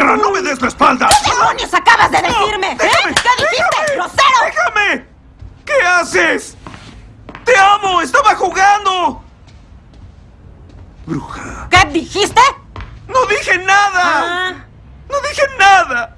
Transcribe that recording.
¡Perra, no me des la espalda! ¿Qué demonios acabas de decirme? ¿Eh? déjame, ¿Qué dijiste? ¡Grosero! ¡Déjame! ¿Qué haces? ¡Te amo! ¡Estaba jugando! Bruja. ¿Qué dijiste?